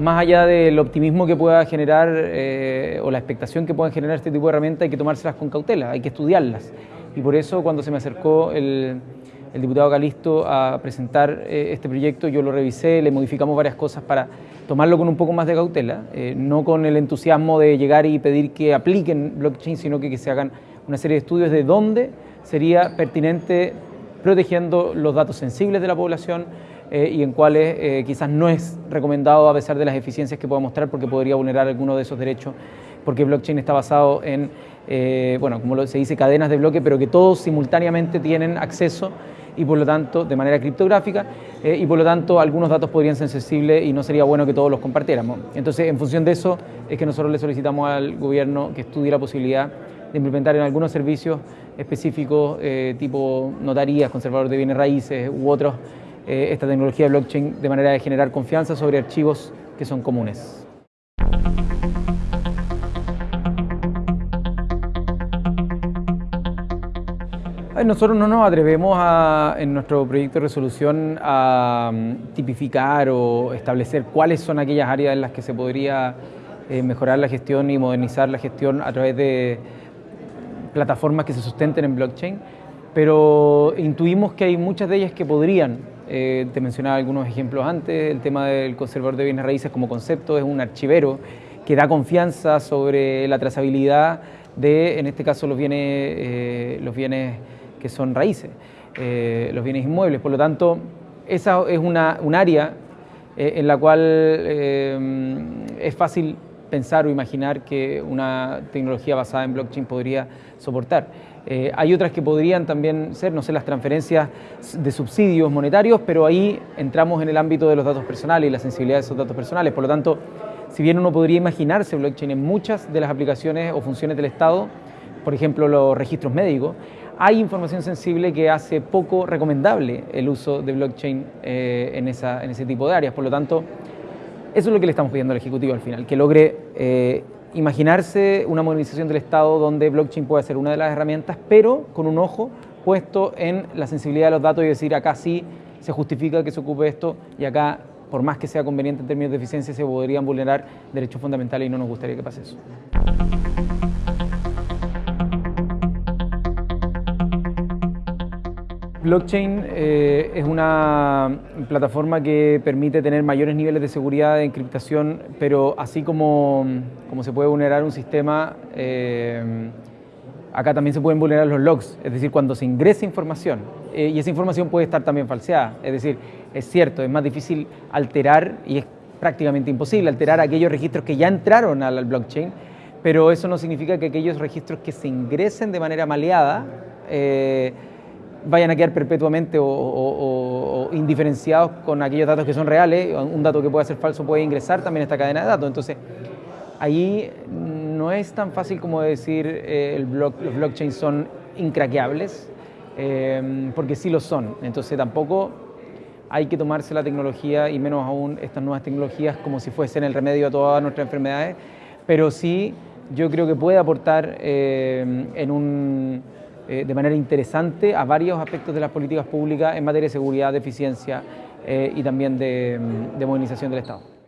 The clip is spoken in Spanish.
más allá del optimismo que pueda generar eh, o la expectación que puedan generar este tipo de herramientas, hay que tomárselas con cautela, hay que estudiarlas. Y por eso cuando se me acercó el, diputado Calisto a presentar eh, este proyecto, yo lo revisé, le modificamos varias cosas para tomarlo con un poco más de cautela, eh, no con el entusiasmo de llegar y pedir que apliquen blockchain, sino que, que se hagan una serie de estudios de dónde sería pertinente protegiendo los datos sensibles de la población, eh, y en cuales eh, quizás no es recomendado a pesar de las eficiencias que pueda mostrar porque podría vulnerar alguno de esos derechos porque blockchain está basado en, eh, bueno, como se dice, cadenas de bloque, pero que todos simultáneamente tienen acceso y por lo tanto, de manera criptográfica, y por lo tanto algunos datos podrían ser sensibles y no sería bueno que todos los compartiéramos. Entonces, en función de eso, es que nosotros le solicitamos al gobierno que estudie la posibilidad de implementar en algunos servicios específicos, tipo notarías, conservadores de bienes raíces u otros, eh, esta tecnología blockchain de manera de generar confianza sobre archivos que son comunes. Nosotros no nos atrevemos en nuestro proyecto de resolución a mm, tipificar o establecer cuáles son aquellas áreas en las que se podría eh, mejorar la gestión y modernizar la gestión a través de plataformas que se sustenten en blockchain, pero intuimos que hay muchas de ellas que podrían eh, te mencionaba algunos ejemplos antes, el tema del conservador de bienes raíces como concepto es un archivero que da confianza sobre la trazabilidad de, en este caso, los bienes, eh, los bienes que son raíces, eh, los bienes inmuebles. Por lo tanto, esa es una, un área en la cual es fácil pensar o imaginar que una tecnología basada en blockchain podría soportar. Eh, hay otras que podrían también ser, no sé, las transferencias de subsidios monetarios, pero ahí entramos en el ámbito de los datos personales y la sensibilidad de esos datos personales. Por lo tanto, si bien uno podría imaginarse blockchain en muchas de las aplicaciones o funciones del Estado, por ejemplo los registros médicos, hay información sensible que hace poco recomendable el uso de blockchain eh, en, ese tipo de áreas. Por lo tanto, eso es lo que le estamos pidiendo al Ejecutivo al final, que logre eh, imaginarse una modernización del Estado donde blockchain puede ser una de las herramientas, pero con un ojo puesto en la sensibilidad de los datos y decir acá sí se justifica que se ocupe esto y acá, por más que sea conveniente en términos de eficiencia, se podrían vulnerar derechos fundamentales y no nos gustaría que pase eso. Blockchain eh, es una plataforma que permite tener mayores niveles de seguridad de encriptación, pero así como, como se puede vulnerar un sistema, eh, acá también se pueden vulnerar los logs, es decir, cuando se ingresa información, eh, y esa información puede estar también falseada, es decir, es cierto, es más difícil alterar, y es prácticamente imposible alterar aquellos registros que ya entraron al blockchain, pero eso no significa que aquellos registros que se ingresen de manera maleada, vayan a quedar perpetuamente o, indiferenciados con aquellos datos que son reales. Un dato que puede ser falso puede ingresar también a esta cadena de datos. Entonces, ahí no es tan fácil como decir eh, el los blockchains son incraqueables, eh, porque sí lo son. Entonces, tampoco hay que tomarse la tecnología y menos aún estas nuevas tecnologías como si fuesen el remedio a todas nuestras enfermedades, pero sí yo creo que puede aportar eh, en un eh, de manera interesante a varios aspectos de las políticas públicas en materia de seguridad, de eficiencia eh, y también de modernización del Estado.